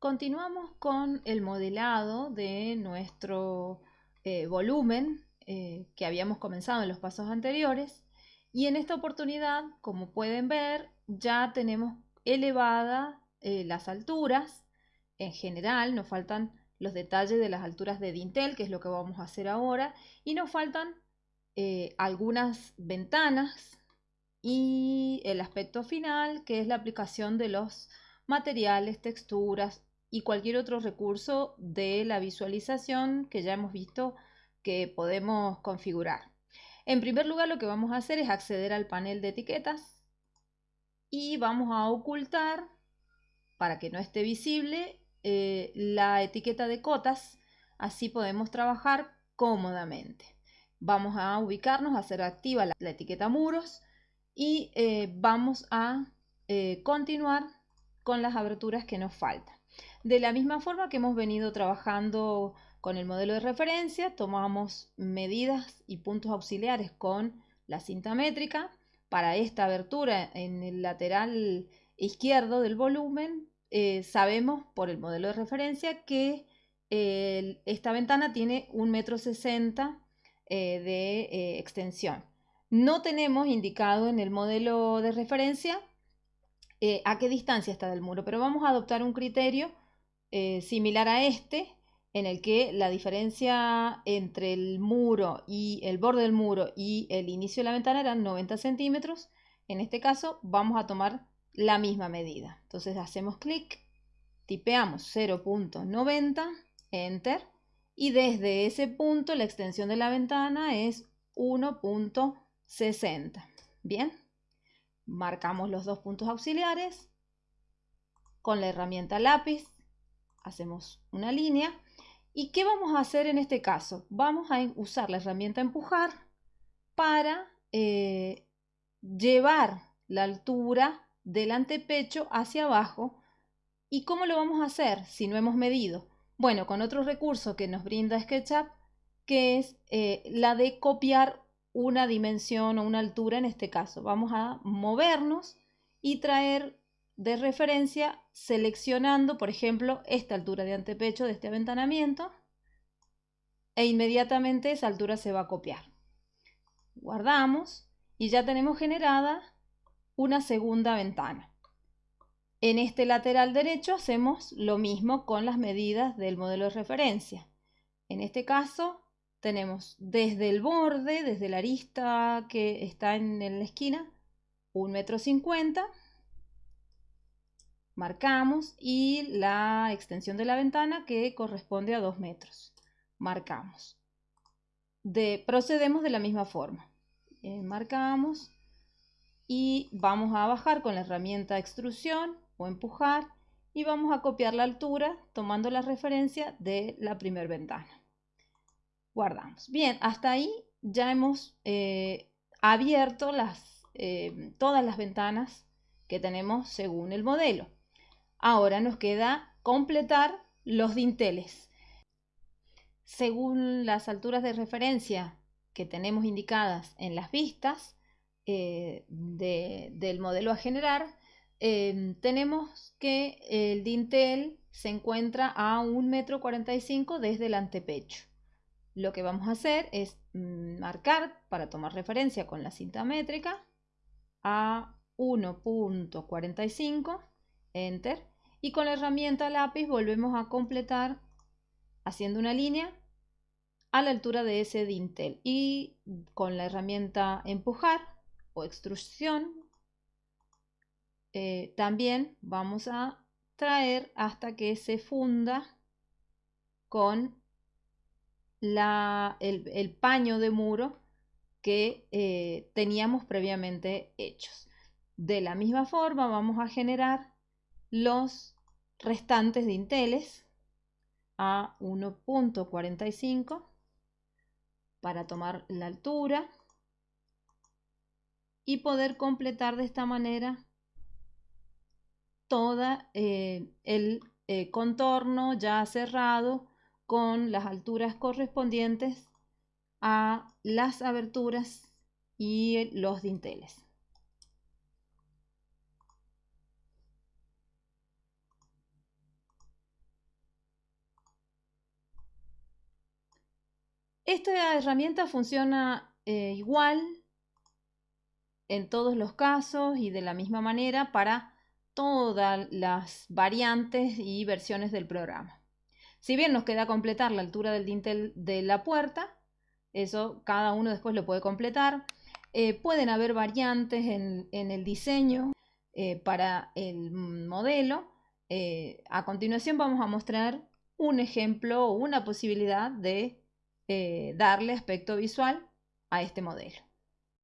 Continuamos con el modelado de nuestro eh, volumen eh, que habíamos comenzado en los pasos anteriores y en esta oportunidad, como pueden ver, ya tenemos elevadas eh, las alturas. En general nos faltan los detalles de las alturas de dintel, que es lo que vamos a hacer ahora, y nos faltan algunas ventanas y el aspecto final, que es la aplicación de los materiales, texturas y cualquier otro recurso de la visualización que ya hemos visto que podemos configurar. En primer lugar lo que vamos a hacer es acceder al panel de etiquetas y vamos a ocultar para que no esté visible eh, la etiqueta de cotas, así podemos trabajar cómodamente. Vamos a ubicarnos, a hacer activa la, etiqueta muros y eh, vamos a eh, continuar con las aberturas que nos faltan. De la misma forma que hemos venido trabajando con el modelo de referencia, tomamos medidas y puntos auxiliares con la cinta métrica. Para esta abertura en el lateral izquierdo del volumen, eh, sabemos por el modelo de referencia que esta ventana tiene un metro sesenta eh, de eh, extensión. No tenemos indicado en el modelo de referencia a qué distancia está del muro, pero vamos a adoptar un criterio eh, similar a este, en el que la diferencia entre el muro y el borde del muro y el inicio de la ventana eran 90 centímetros. En este caso vamos a tomar la misma medida. Entonces hacemos clic, tipeamos 0.90, enter, y desde ese punto la extensión de la ventana es 1.60. Bien, marcamos los dos puntos auxiliares con la herramienta lápiz hacemos una línea. ¿Y qué vamos a hacer en este caso? Vamos a usar la herramienta empujar para eh, llevar la altura del antepecho hacia abajo. ¿Y cómo lo vamos a hacer si no hemos medido? Bueno, con otro recurso que nos brinda SketchUp, que es eh, la de copiar una dimensión o una altura en este caso. Vamos a movernos y traer de referencia seleccionando, por ejemplo, esta altura de antepecho de este aventanamiento e inmediatamente esa altura se va a copiar. Guardamos y ya tenemos generada una segunda ventana. En este lateral derecho hacemos lo mismo con las medidas del modelo de referencia. En este caso tenemos desde el borde, desde la arista que está en la esquina, un metro cincuenta marcamos y la extensión de la ventana que corresponde a 2 metros. Marcamos. De, procedemos de la misma forma. Eh, marcamos y vamos a bajar con la herramienta extrusión o empujar y vamos a copiar la altura tomando la referencia de la primera ventana. Guardamos. Bien, hasta ahí ya hemos eh, abierto las, eh, todas las ventanas que tenemos según el modelo. Ahora nos queda completar los dinteles. Según las alturas de referencia que tenemos indicadas en las vistas eh, del modelo a generar, eh, tenemos que el dintel se encuentra a 1,45 m desde el antepecho. Lo que vamos a hacer es mm, marcar para tomar referencia con la cinta métrica a 1.45, enter, y con la herramienta lápiz volvemos a completar haciendo una línea a la altura de ese dintel y con la herramienta empujar o extrusión eh, también vamos a traer hasta que se funda con la, el, paño de muro que eh, teníamos previamente hechos. De la misma forma vamos a generar los restantes dinteles a 1.45 para tomar la altura y poder completar de esta manera todo eh, el eh, contorno ya cerrado con las alturas correspondientes a las aberturas y los dinteles. Esta herramienta funciona eh, igual en todos los casos y de la misma manera para todas las variantes y versiones del programa. Si bien nos queda completar la altura del dintel de la puerta, eso cada uno después lo puede completar. Eh, pueden haber variantes en, el diseño eh, para el modelo. A continuación vamos a mostrar un ejemplo o una posibilidad de darle aspecto visual a este modelo.